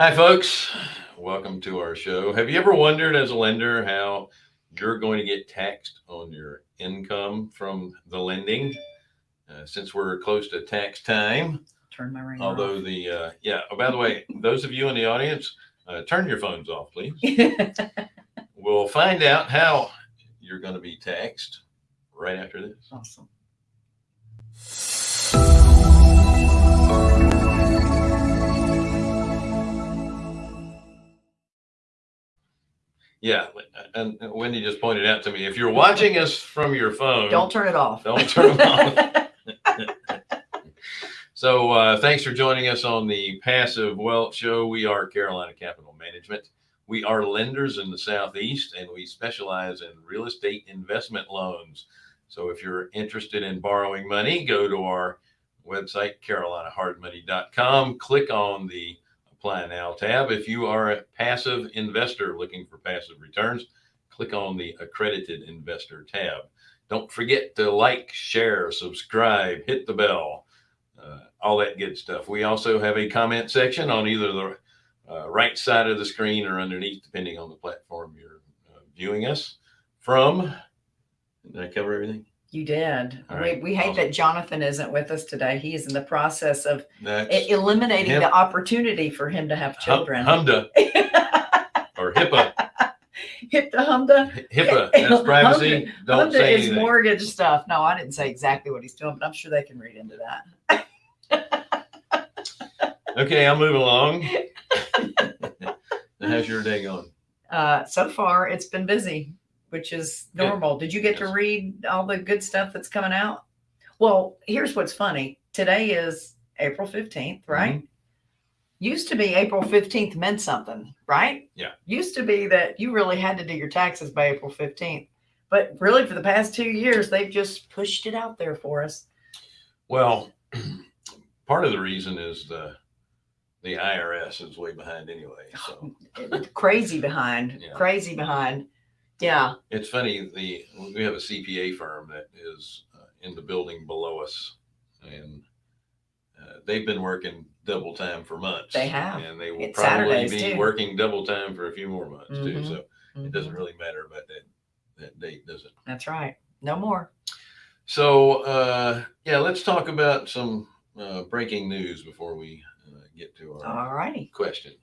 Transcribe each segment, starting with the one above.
Hi, folks. Welcome to our show. Have you ever wondered as a lender how you're going to get taxed on your income from the lending? Uh, since we're close to tax time, Turn my ringer although the, uh, yeah, oh, by the way, those of you in the audience, uh, turn your phones off, please. We'll find out how you're going to be taxed right after this. awesome. Yeah. And Wendy just pointed out to me, if you're watching us from your phone, Don't turn it off. Don't turn them off. So uh, thanks for joining us on the Passive Wealth Show. We are Carolina Capital Management. We are lenders in the Southeast and we specialize in real estate investment loans. So if you're interested in borrowing money, go to our website, carolinahardmoney.com. Click on the Apply Now tab. If you are a passive investor looking for passive returns, click on the Accredited Investor tab. Don't forget to like, share, subscribe, hit the bell, uh, all that good stuff. We also have a comment section on either the uh, right side of the screen or underneath, depending on the platform you're uh, viewing us from. Did I cover everything? You did. All we, right, we hate awesome. that Jonathan isn't with us today. He is in the process of That's eliminating him. the opportunity for him to have Hum- children. HMDA or HIPAA. Hip to HMDA. HIPAA. That's privacy. HMDA- Don't HMDA say is anything. mortgage stuff. No, I didn't say exactly what he's doing, but I'm sure they can read into that. Okay, I'll move along. How's your day going? Uh, so far, it's been busy, which is Good. normal. Did you get to read all the good stuff that's coming out? Well, here's what's funny. Today is April 15th, Mm-hmm. right? Used to be April 15th meant something, right? Yeah. Used to be that you really had to do your taxes by April 15th. But really, for the past two years, they've just pushed it out there for us. Well, part of the reason is the the IRS is way behind anyway. So crazy behind, Yeah. crazy behind. Yeah. it's funny. The we have a CPA firm that is uh, in the building below us, and uh, they've been working double time for months. They have. and they will It's probably Saturdays, be too. working double time for a few more months too. Mhm. So it doesn't Mhm. really matter about that that date, does it? That's right. No more. So uh, yeah, let's talk about some uh, breaking news before we uh, get to our All righty. question.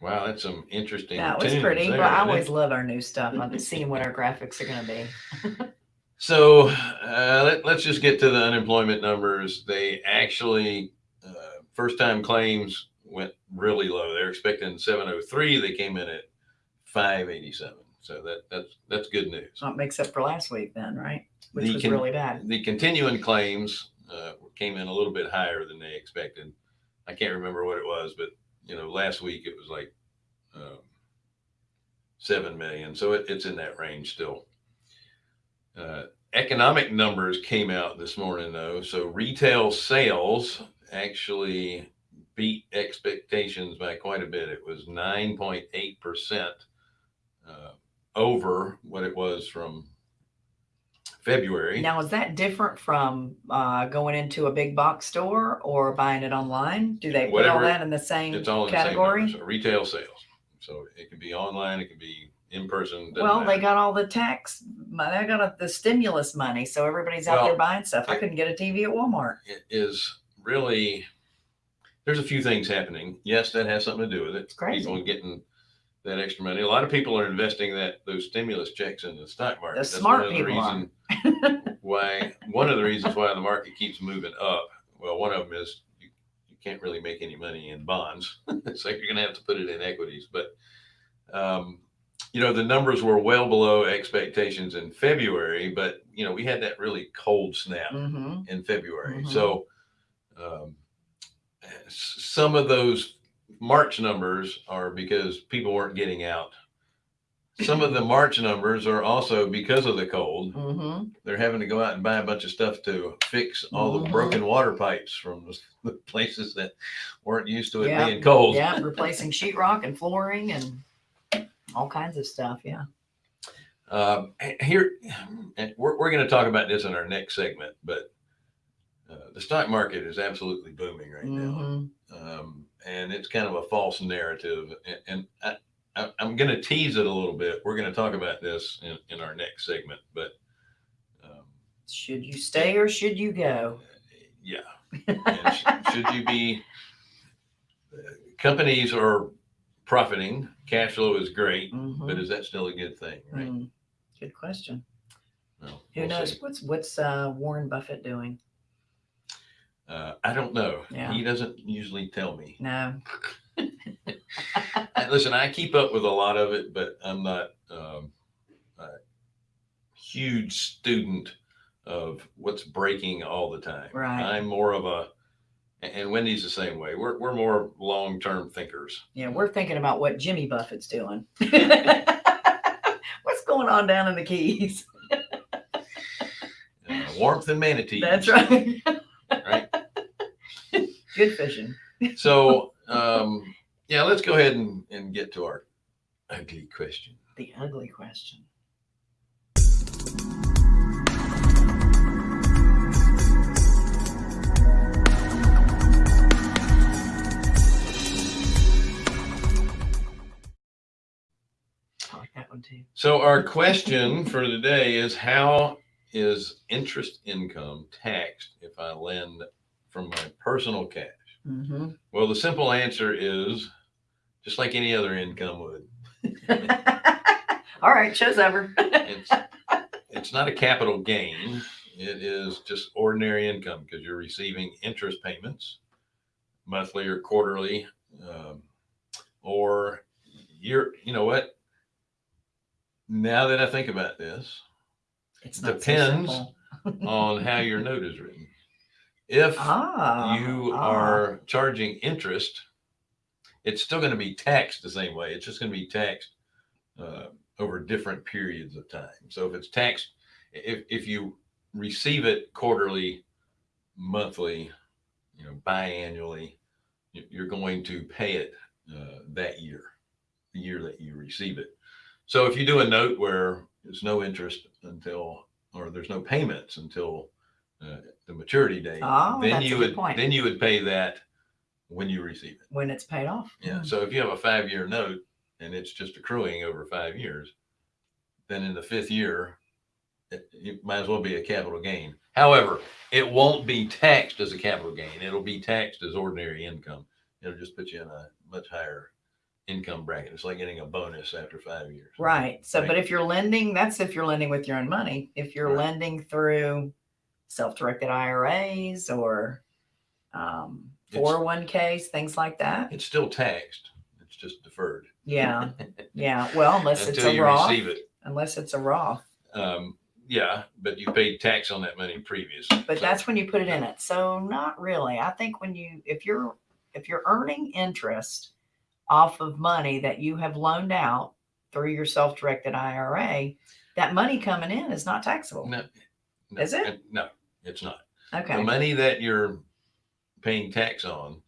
Wow, that's some interesting. That was tunes pretty. there, Well, I isn't it? always love our new stuff. I'm seeing what our graphics are going to be. So uh, let, let's just get to the unemployment numbers. They actually, uh, first time claims went really low. They're expecting 703. They came in at 587. So that that's that's good news. So it makes up for last week then, right? Which The was con- really bad. The continuing claims uh, came in a little bit higher than they expected. I can't remember what it was, but you know, last week it was like um, seven million. So it, it's in that range still. Uh, economic numbers came out this morning though. So retail sales actually beat expectations by quite a bit. It was 9.8 percent uh, over what it was from February. Now, is that different from uh, going into a big box store or buying it online? Do they put all Whatever- that in the same It's all in category? the same. So retail sales. So it can be online, it can be in person. doesn't well, they matter. got all the tax, mo- they got a, the stimulus money, so everybody's out there Well, buying stuff. I it- couldn't get a TV at Walmart. it is really there's a few things happening. Yes, that has something to do with it. It's crazy. People getting that extra money. A lot of people are investing that those stimulus checks in the stock market. The That's smart of people are. reason why one of the reasons why the market keeps moving up. Well, one of them is you, you can't really make any money in bonds, so you're going to have to put it in equities. But um, you know the numbers were well below expectations in February, but you know we had that really cold snap hmm in February. Mhm. So um, some of those March numbers are because people weren't getting out. Some of the March numbers are also because of the cold. hmm They're having to go out and buy a bunch of stuff to fix all the Mhm. broken water pipes from the- the places that weren't used to it Yeah. being cold. Yeah, replacing sheetrock and flooring and all kinds of stuff. Yeah. Um, h- here, and we're, we're going to talk about this in our next segment, but uh, the stock market is absolutely booming right now. Mhm. Um, and it's kind of a false narrative. And, and I, I, I'm going to tease it a little bit. We're going to talk about this in, in our next segment, but um, Should you stay or should you go? yeah. And sh- should you be, uh, companies are profiting, cash flow is great, Mhm. but is that still a good thing? Right. Mm. Good question. Who we'll knows see. what's what's uh, Warren Buffett doing? Uh, I don't know. Yeah. He doesn't usually tell me. No. Listen, I keep up with a lot of it, but I'm not um, a huge student of what's breaking all the time. Right. I'm more of a, and Wendy's the same way. We're, we're more long term thinkers. Yeah, we're thinking about what Jimmy Buffett's doing. What's going on down in the Keys? Uh, warmth and manatees. That's right. Right. Good fishing. So, um, yeah, let's go ahead and, and get to our ugly question. The ugly question. I like that one too. So, our question for today is how is interest income taxed if I lend from my personal cash? Mm-hmm. Well, the simple answer is just like any other income would. All right, show's over. It's it's not a capital gain. It is just ordinary income because you're receiving interest payments, monthly or quarterly, um, or you're. You know what? Now that I think about this, it Depends. So on how your note is written, if ah, you ah. are charging interest, it's still going to be taxed the same way. It's just going to be taxed uh, over different periods of time. So if it's taxed, if if you receive it quarterly, monthly, you know, biannually, you- you're going to pay it uh, that year, the year that you receive it. So if you do a note where there's no interest until, or there's no payments until uh, the maturity date, Oh, then you would point. then you would pay that when you receive it. when it's paid off. Yeah. So if you have a five year note and it's just accruing over five years, then in the fifth year, it, it might as well be a capital gain. However, it won't be taxed as a capital gain. It'll be taxed as ordinary income. It'll just put you in a much higher income bracket. It's like getting a bonus after five years. Right. So, Right. but if you're lending, that's if you're lending with your own money. If you're Right. lending through self-directed IRAs or um, 401ks, things like that. It's still taxed. It's just deferred Yeah. Yeah. Well, unless it's a you Roth, receive it. unless it's a Roth, Um, yeah, but you paid tax on that money previously. but So- that's when you put it in it. So not really. I think when you, if you're, if you're earning interest off of money that you have loaned out through your self-directed IRA, that money coming in is not taxable. No, no, Is it? No, it's not. Okay. The money that you're paying tax on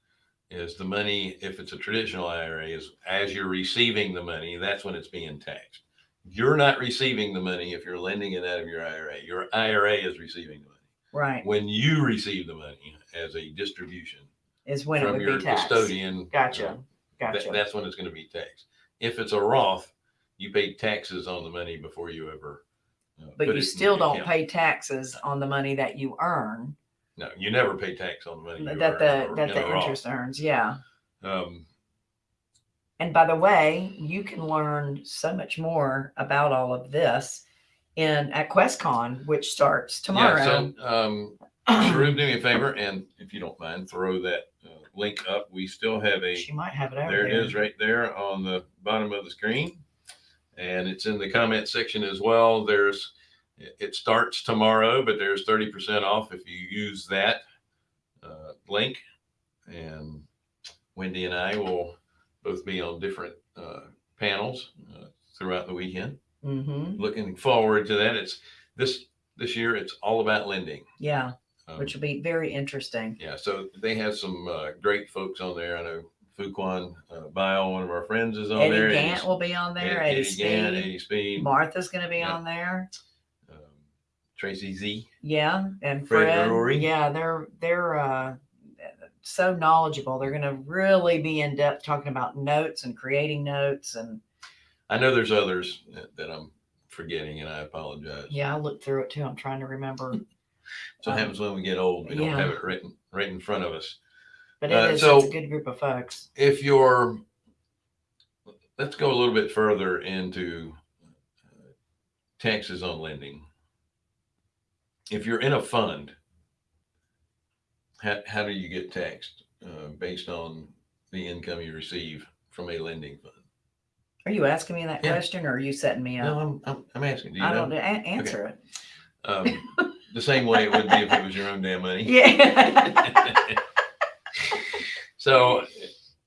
is the money, if it's a traditional IRA, is as you're receiving the money, that's when it's being taxed. You're not receiving the money if you're lending it out of your IRA. Your IRA is receiving the money. Right. When you receive the money as a distribution Is when it from would your be taxed. custodian, Gotcha. Gotcha. that's when it's going to be taxed. If it's a Roth, you pay taxes on the money before you ever. uh, but you still don't account. pay taxes on the money that you earn No, you never pay tax on the money that the or that the interest earns. Yeah. Um, And by the way, you can learn so much more about all of this in at QuestCon, which starts tomorrow. Yeah, so, um, Sharub, do me a favor, and if you don't mind, throw that uh, link up. We still have a, she might have it over there it is, right there on the bottom of the screen. And it's in the comment section as well. There's, it starts tomorrow, but there's 30% off if you use that uh, link. And Wendy and I will both be on different uh, panels uh, throughout the weekend. Mm-hmm. Looking forward to that. It's this, this year, it's all about lending. Yeah, Um, which will be very interesting. yeah, so they have some uh, great folks on there. I know Fuquan uh, Bilal, one of our friends, is on Eddie there. Gant will be on there. Eddie, Eddie Gant, Speed. Eddie Speed, Martha's going to be Yeah. on there. Tracy Z. Yeah, and Fred Fred. Drury. Yeah, they're they're uh, so knowledgeable. They're going to really be in depth talking about notes and creating notes. And I know there's others that, that I'm forgetting, and I apologize. yeah, I looked through it too. I'm trying to remember, So it Um, happens when we get old. We don't have it written right in front of us. but Uh, it is so- it's a good group of folks. If you're, let's go a little bit further into uh, taxes on lending. If you're in a fund, how, how do you get taxed uh, based on the income you receive from a lending fund? Are you asking me that Yeah. question, or are you setting me No, up? I'm, I'm, I'm asking. Do you I know? don't answer it. Um, the same way it would be if it was your own damn money. Yeah. So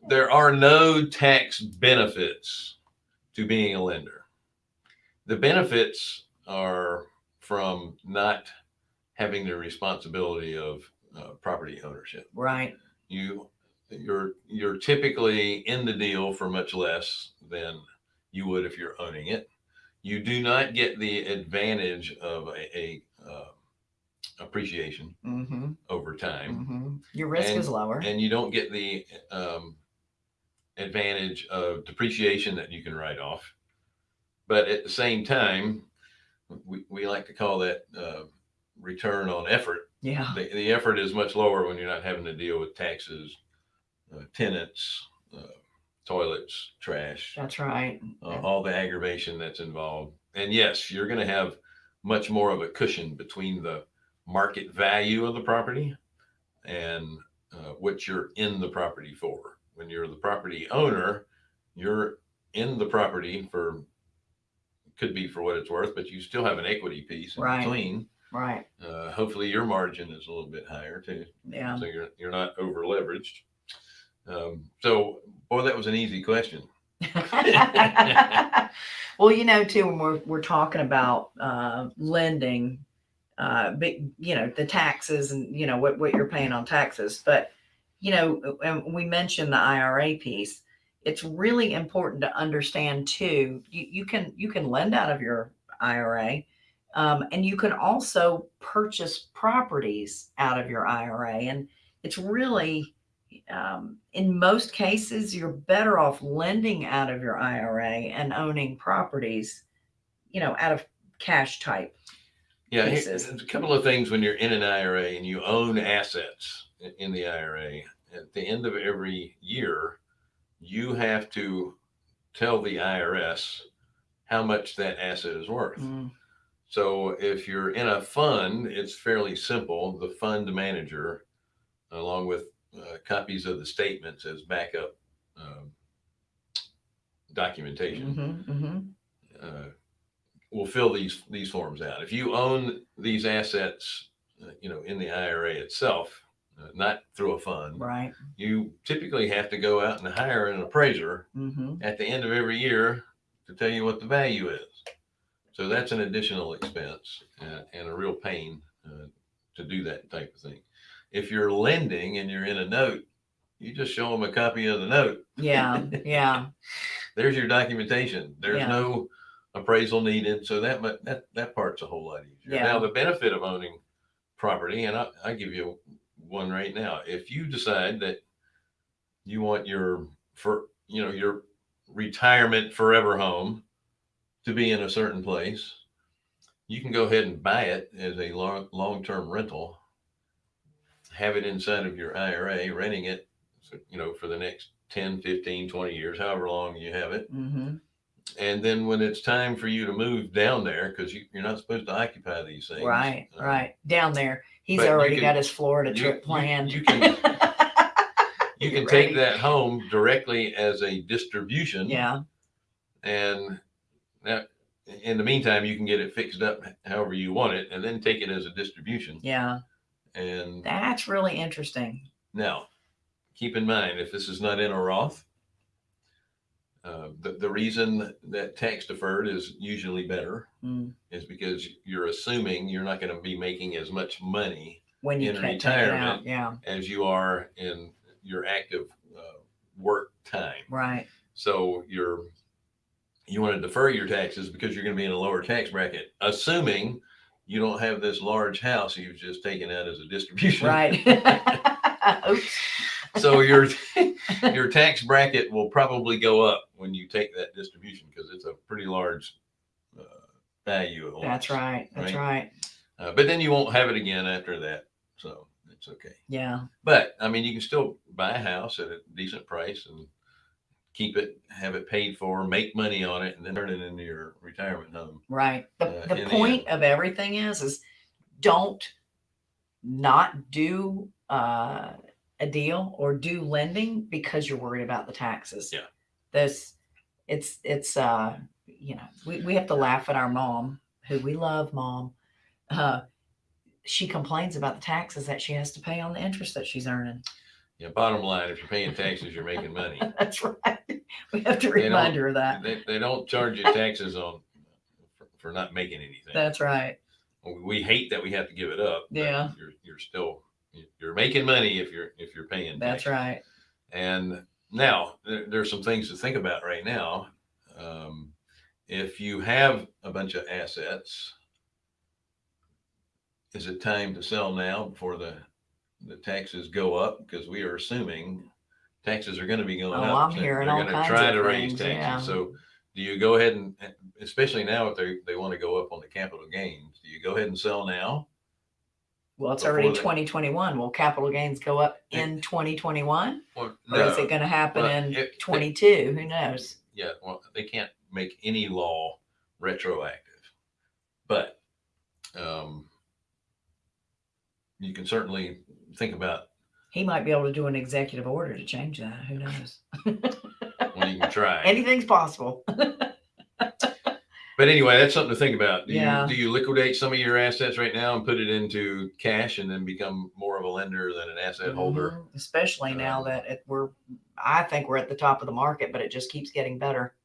there are no tax benefits to being a lender. The benefits are from not having the responsibility of uh, property ownership. right. You you're you're typically in the deal for much less than you would if you're owning it. You do not get the advantage of a, a uh, appreciation Mm-hmm, over time mm-hmm. Your risk is lower. and you don't get the um, advantage of depreciation that you can write off. But at the same time, we, we like to call that uh, return on effort. yeah. The, the effort is much lower when you're not having to deal with taxes, uh, tenants, uh, toilets, trash, That's right. uh, all the aggravation that's involved. And yes, you're going to have much more of a cushion between the market value of the property and uh, what you're in the property for. When you're the property owner, you're in the property for could be for what it's worth, but you still have an equity piece in Right. between. Right. Uh, hopefully, your margin is a little bit higher too, Yeah. so you're you're not over leveraged. Um, so, boy, that was an easy question. well, you know, too, when we're we're talking about uh, lending, uh, big, you know, the taxes and you know what what you're paying on taxes, but you know, and we mentioned the IRA piece. It's really important to understand too. You, you can you can lend out of your IRA, um, and you can also purchase properties out of your IRA, and it's really um, in most cases, you're better off lending out of your IRA and owning properties, you know, out of cash type. Yeah, here- a couple of things when you're in an IRA and you own assets in the IRA. At the end of every year, you have to tell the IRS how much that asset is worth. Mm, So if you're in a fund, it's fairly simple. The fund manager, along with uh, copies of the statements as backup um, documentation, mhm, mhm. uh, will fill these these forms out. If you own these assets, uh, you know, in the IRA itself, uh, not through a fund, Right. you typically have to go out and hire an appraiser hmm at the end of every year to tell you what the value is. So that's an additional expense and, and a real pain uh, to do that type of thing. If you're lending and you're in a note, you just show them a copy of the note. Yeah. Yeah. There's your documentation. There's Yeah. no appraisal needed. So that that that part's a whole lot easier. Yeah. Now the benefit of owning property, and I, I give you one right now. If you decide that you want your for you know your retirement forever home to be in a certain place, you can go ahead and buy it as a long long term rental. Have it inside of your IRA, renting it, you know, for the next 10, 15, 20 years, however long you have it hmm and then when it's time for you to move down there, because you, you're not supposed to occupy these things. Right. uh, Right. Down there, he's already can- got his Florida you- trip planned. you can- You can take that home directly as a distribution. Yeah. And that, in the meantime, you can get it fixed up however you want it, and then take it as a distribution. Yeah. And That's really interesting. now, keep in mind if this is not in a Roth, uh, the the reason that tax deferred is usually better Mm. is because you're assuming you're not going to be making as much money When you In can't take it out. retirement, Yeah. as you are in your active uh, work time. Right. So you're you want to defer your taxes because you're going to be in a lower tax bracket, assuming you don't have this large house you've just taken out as a distribution. Right. So your your tax bracket will probably go up when you take that distribution because it's a pretty large uh, value. at That's right. That's Right. right. Uh, but then you won't have it again after that, so it's okay. Yeah. But I mean, you can still buy a house at a decent price and keep it, have it paid for, make money on it, and then turn it into your retirement home. Right. The, Uh, the in the point of everything is, is don't not do uh, a deal or do lending because you're worried about the taxes. Yeah. This, it's, it's, uh, you know, we, we have to laugh at our mom who we love mom. Uh, she complains about the taxes that she has to pay on the interest that she's earning. Yeah, bottom line, if you're paying taxes, you're making money. That's right. We have to They don't- remind her of that. They, they don't charge you taxes on for, for not making anything. That's right. We- We hate that we have to give it up. but Yeah. You're, you're still, you're making money if you're, if you're paying. That's taxes. right. And now there, there's some things to think about right now. Um, if you have a bunch of assets, is it time to sell now before the, the taxes go up? Because we are assuming taxes are going to be going Oh, up. I'm so hearing they're all gonna kinds Try of to raise things, taxes. yeah. So do you go ahead and, especially now if they, they want to go up on the capital gains, do you go ahead and sell now? Well, it's before already they- 2021. Will capital gains go up in 2021? Or Or is it going to happen Well, in if- 22? Who knows? yeah, well, they can't make any law retroactive, but um, you can certainly think about. He might be able to do an executive order to change that. Who knows? Well, you can try. Anything's possible. but anyway, that's something to think about. Do Yeah. you do you liquidate some of your assets right now and put it into cash and then become more of a lender than an asset holder? Mhm. Especially now Um, that it, we're, I think we're at the top of the market, but it just keeps getting better.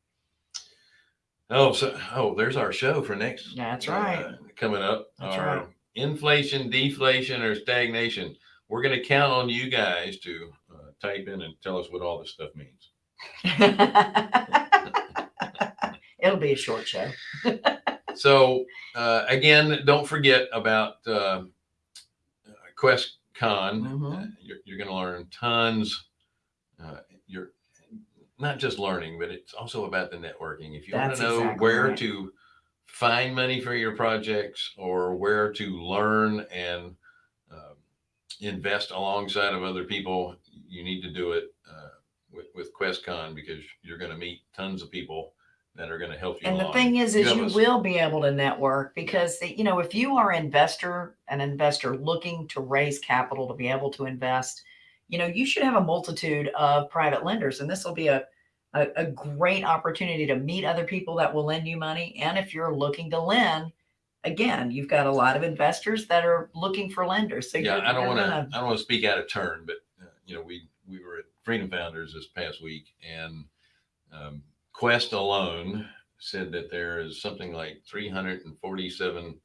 Oh, so oh, there's our show for next. That's uh, right. coming up. That's our right. Inflation, deflation, or stagnation. We're going to count on you guys to uh, type in and tell us what all this stuff means. It'll be a short show. So uh, again, don't forget about uh, QuestCon. Mhm. Uh, you're you're going to learn tons. Uh, you're not just learning, but it's also about the networking. If you want to know exactly where right. to find money for your projects or where to learn and invest alongside of other people, you need to do it uh, with, with QuestCon because you're going to meet tons of people that are going to help you. And the thing is, is have you will be able to network because you know if you are investor, an investor looking to raise capital to be able to invest, you know you should have a multitude of private lenders, and this will be a a, a great opportunity to meet other people that will lend you money. And if you're looking to lend, again, you've got a lot of investors that are looking for lenders. So yeah, I don't want to. I don't want to speak out of turn, but uh, you know, we we were at Freedom Founders this past week, and um, Quest alone said that there is something like three hundred and forty-seven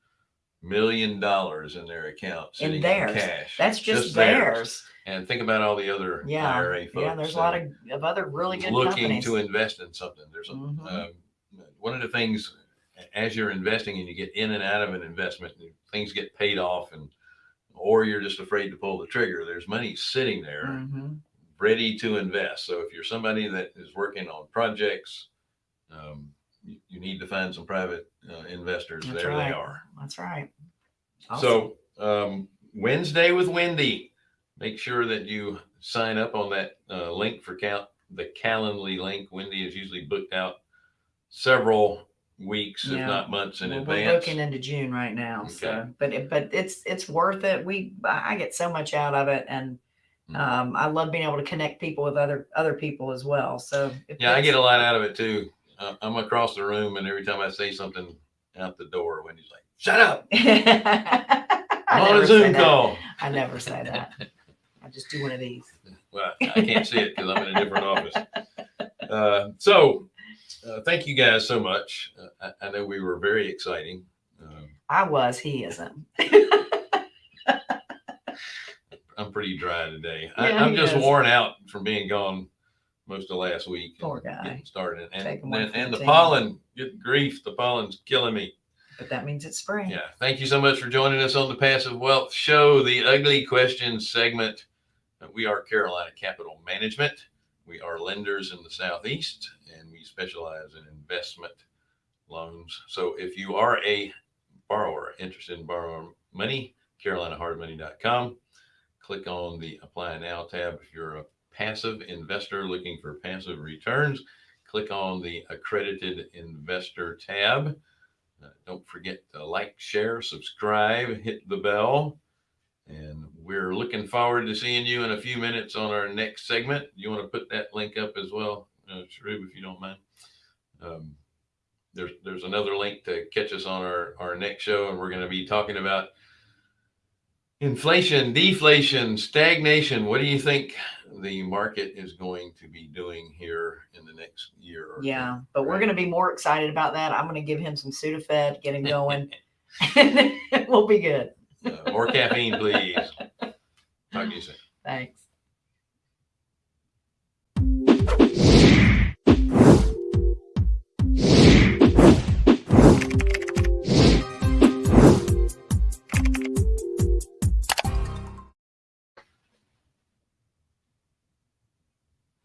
million dollars in their account in theirs. cash. That's just, theirs. And think about all the other Yeah, IRA folks. Yeah, there's a lot of, of other really good looking companies. to invest in something. There's a, Mhm. um, one of the things as you're investing and you get in and out of an investment, and things get paid off, and or you're just afraid to pull the trigger. There's money sitting there Mhm. ready to invest. So if you're somebody that is working on projects, um, you, you need to find some private uh, investors. That's there right. they are. That's right. Awesome. So um, Wednesday with Wendy, make sure that you sign up on that uh, link for count the Calendly link. Wendy is usually booked out several weeks, Yeah. if not months in We're advance. booking into June right now, so but it, but it's it's worth it. We I get so much out of it, and Mhm. um, I love being able to connect people with other other people as well. So if yeah, I it's- get a lot out of it too. Uh, I'm across the room, and every time I say something out the door, Wendy's like, "Shut up! I I'm on never a say Zoom that. call." I never say that. I just do one of these. Well, I can't see it because I'm in a different office. Uh, so, uh, thank you guys so much. Uh, I, I know we were very exciting. Um, I was. He isn't. I'm pretty dry today. Yeah, I, I'm just is. worn out from being gone most of last week. and Poor guy. Getting started. And, one and, and the team. pollen, good grief, the pollen's killing me. But that means it's spring. Yeah. Thank you so much for joining us on the Passive Wealth Show, the Ugly Questions segment. Uh, We are Carolina Capital Management. We are lenders in the Southeast and we specialize in investment loans. So if you are a borrower interested in borrowing money, carolinahardmoney.com. Click on the Apply Now tab. If you're a passive investor looking for passive returns, click on the Accredited Investor tab. Uh, don't forget to like, share, subscribe, hit the bell. And we're looking forward to seeing you in a few minutes on our next segment. You want to put that link up as well, uh, if you don't mind. Um, there's there's another link to catch us on our our next show, and we're going to be talking about inflation, deflation, stagnation. What do you think the market is going to be doing here in the next year? Or Yeah, but we're going to be more excited about that. I'm going to give him some Sudafed, get him going, and we'll be good. Uh, more caffeine, please. Talk to you soon. Thanks.